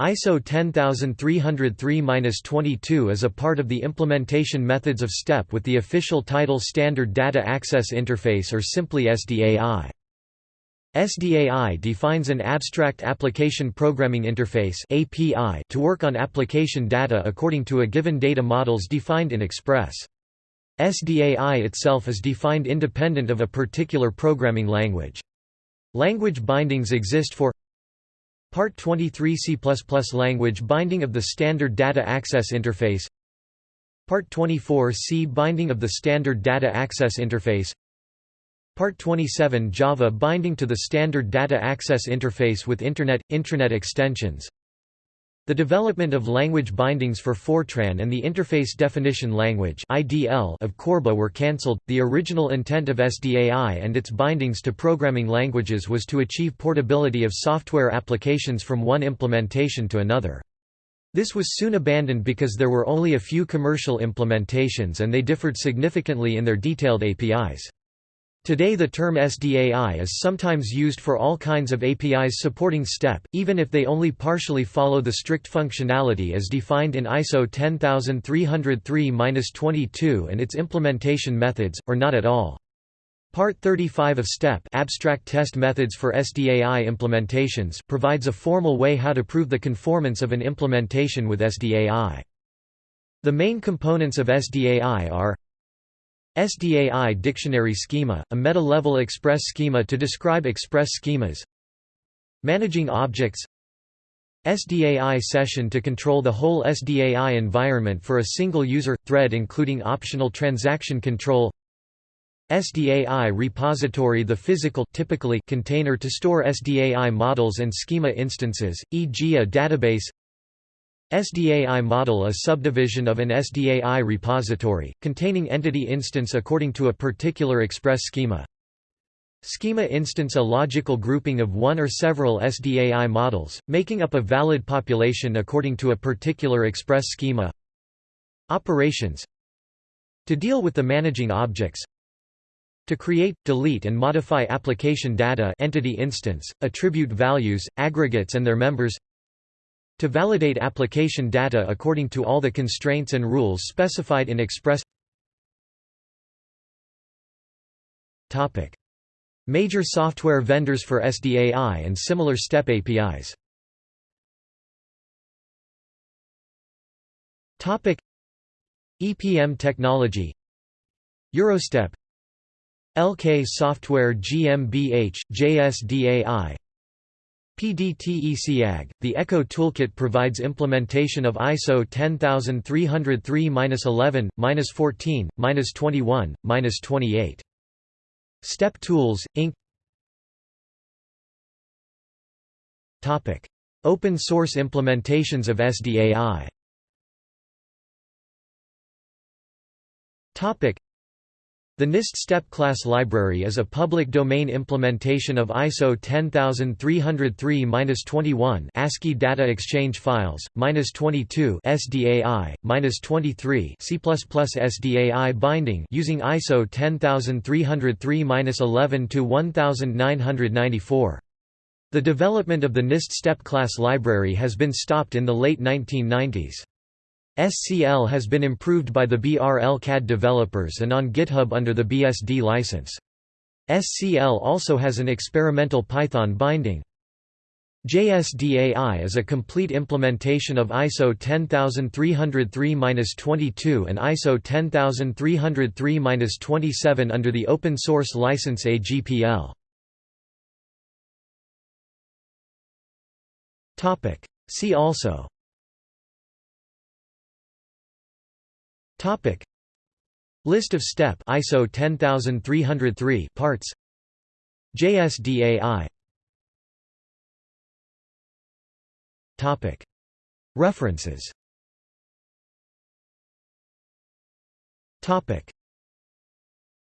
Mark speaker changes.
Speaker 1: ISO 10303-22 is a part of the implementation methods of STEP with the official title Standard Data Access Interface or simply SDAI. SDAI defines an abstract application programming interface (API) to work on application data according to a given data models defined in Express. SDAI itself is defined independent of a particular programming language. Language bindings exist for Part 23 C++ language binding of the Standard Data Access Interface. Part 24 C binding of the Standard Data Access Interface. Part 27 Java binding to the Standard Data Access Interface with Internet – Intranet extensions the development of language bindings for Fortran and the Interface Definition Language of Corba were cancelled. The original intent of SDAI and its bindings to programming languages was to achieve portability of software applications from one implementation to another. This was soon abandoned because there were only a few commercial implementations and they differed significantly in their detailed APIs. Today the term SDAI is sometimes used for all kinds of APIs supporting STEP, even if they only partially follow the strict functionality as defined in ISO 10303-22 and its implementation methods, or not at all. Part 35 of STEP Abstract Test Methods for SDAI Implementations provides a formal way how to prove the conformance of an implementation with SDAI. The main components of SDAI are SDAI Dictionary Schema, a meta-level express schema to describe express schemas. Managing objects. SDAI session to control the whole SDAI environment for a single user, thread including optional transaction control. SDAI repository the physical typically container to store SDAI models and schema instances, e.g. a database SDAI model a subdivision of an SDAI repository, containing entity instance according to a particular express schema. Schema instance a logical grouping of one or several SDAI models, making up a valid population according to a particular express schema. Operations To deal with the managing objects to create, delete and modify application data entity instance, attribute values, aggregates and their members to validate application data according to all the constraints and rules specified in Express. Topic. Major software vendors for SDAI and similar STEP APIs Topic. EPM technology. Eurostep. LK Software GmbH, JSDAI PDTECAG, the ECCO toolkit provides implementation of ISO 10303-11, -14, -21, -28. Step Tools, Inc. Topic: Open source implementations of SDAI. Topic: the NIST STEP class library is a public domain implementation of ISO 10303-21 ASCII data exchange files, -22 SDAI, -23 C++ SDAI binding using ISO 10303-11 to 1994. The development of the NIST STEP class library has been stopped in the late 1990s. SCL has been improved by the BRL CAD developers and on GitHub under the BSD license. SCL also has an experimental Python binding. JSDAI is a complete implementation of ISO 10303-22 and ISO 10303-27 under the open source license AGPL. See also Topic. List of STEP ISO 10303 parts. JSDAI Topic. References. Topic